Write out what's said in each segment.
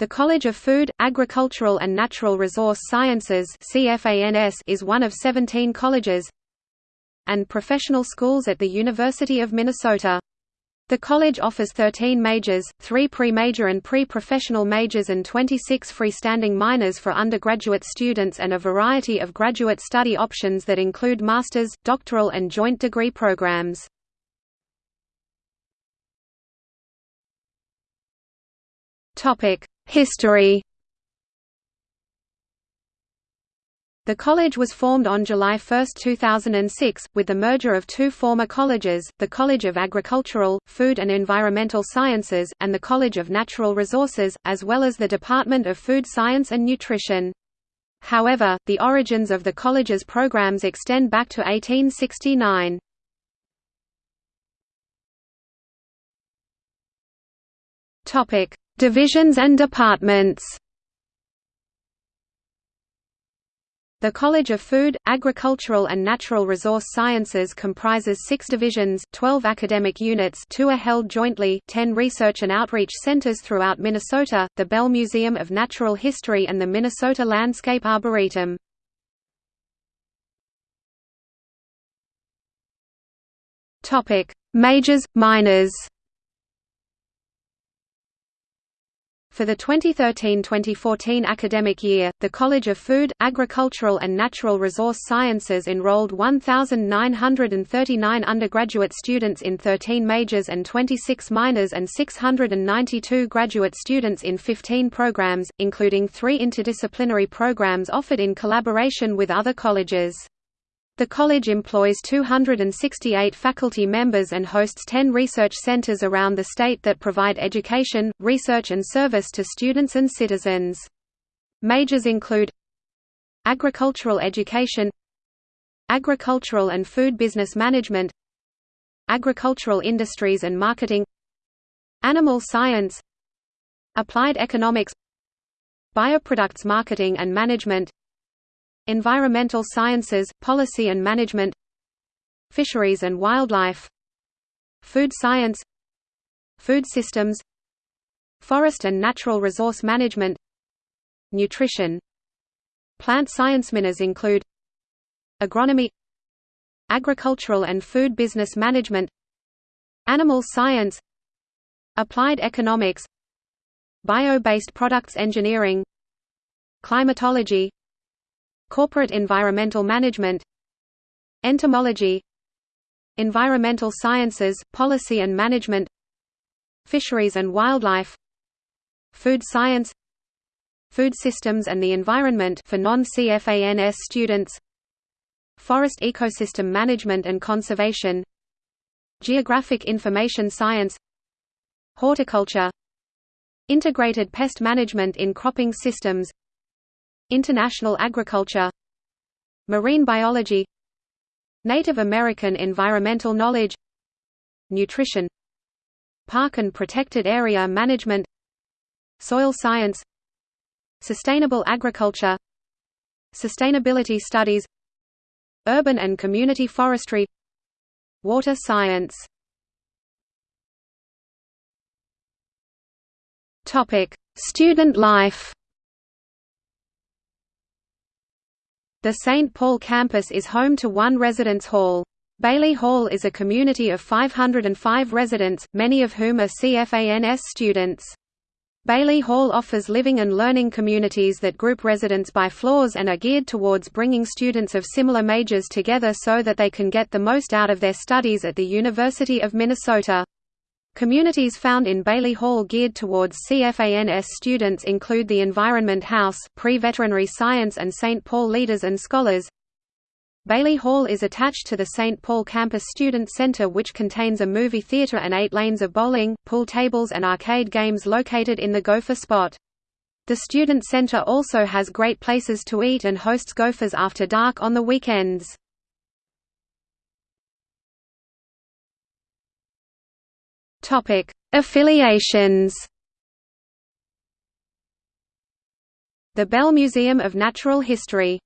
The College of Food, Agricultural and Natural Resource Sciences is one of 17 colleges and professional schools at the University of Minnesota. The college offers 13 majors, 3 pre-major and pre-professional majors and 26 freestanding minors for undergraduate students and a variety of graduate study options that include master's, doctoral and joint degree programs. History The college was formed on July 1, 2006, with the merger of two former colleges, the College of Agricultural, Food and Environmental Sciences, and the College of Natural Resources, as well as the Department of Food Science and Nutrition. However, the origins of the college's programs extend back to 1869. Divisions and departments The College of Food, Agricultural and Natural Resource Sciences comprises six divisions, 12 academic units two are held jointly, 10 research and outreach centers throughout Minnesota, the Bell Museum of Natural History and the Minnesota Landscape Arboretum. Majors, minors For the 2013–2014 academic year, the College of Food, Agricultural and Natural Resource Sciences enrolled 1,939 undergraduate students in 13 majors and 26 minors and 692 graduate students in 15 programs, including three interdisciplinary programs offered in collaboration with other colleges. The college employs 268 faculty members and hosts 10 research centers around the state that provide education, research and service to students and citizens. Majors include Agricultural education Agricultural and food business management Agricultural industries and marketing Animal science Applied economics Bioproducts marketing and management Environmental Sciences, Policy and Management Fisheries and Wildlife Food Science Food Systems Forest and Natural Resource Management Nutrition. Plant science minors include Agronomy Agricultural and Food Business Management Animal Science Applied Economics Bio-based Products Engineering Climatology Corporate Environmental Management Entomology Environmental Sciences, Policy and Management Fisheries and Wildlife Food Science Food Systems and the Environment for non-CFANS students Forest Ecosystem Management and Conservation Geographic Information Science Horticulture Integrated Pest Management in Cropping Systems International agriculture Marine biology Native American environmental knowledge Nutrition Park and protected area management Soil science Sustainable agriculture Sustainability studies Urban and community forestry Water science. Student life The St. Paul campus is home to one residence hall. Bailey Hall is a community of 505 residents, many of whom are CFANS students. Bailey Hall offers living and learning communities that group residents by floors and are geared towards bringing students of similar majors together so that they can get the most out of their studies at the University of Minnesota. Communities found in Bailey Hall geared towards CFANS students include the Environment House, Pre-Veterinary Science and St. Paul Leaders and Scholars. Bailey Hall is attached to the St. Paul Campus Student Center which contains a movie theater and eight lanes of bowling, pool tables and arcade games located in the Gopher Spot. The Student Center also has great places to eat and hosts Gophers after dark on the weekends. Topic: Affiliations. The Bell Museum of Natural History.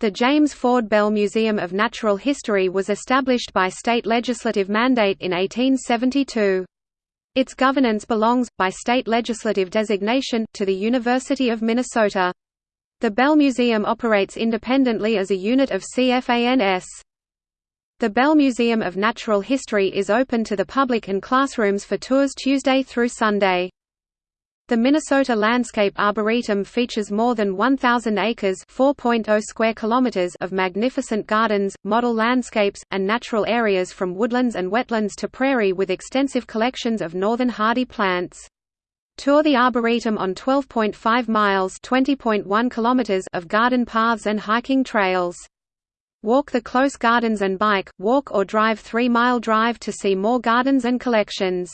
The James Ford Bell Museum of Natural History was established by state legislative mandate in 1872. Its governance belongs, by state legislative designation, to the University of Minnesota. The Bell Museum operates independently as a unit of CFANS. The Bell Museum of Natural History is open to the public and classrooms for tours Tuesday through Sunday. The Minnesota Landscape Arboretum features more than 1,000 acres (4.0 square kilometers) of magnificent gardens, model landscapes, and natural areas from woodlands and wetlands to prairie with extensive collections of northern hardy plants. Tour the Arboretum on 12.5 miles (20.1 kilometers) of garden paths and hiking trails. Walk the close gardens and bike, walk or drive 3 mile drive to see more gardens and collections.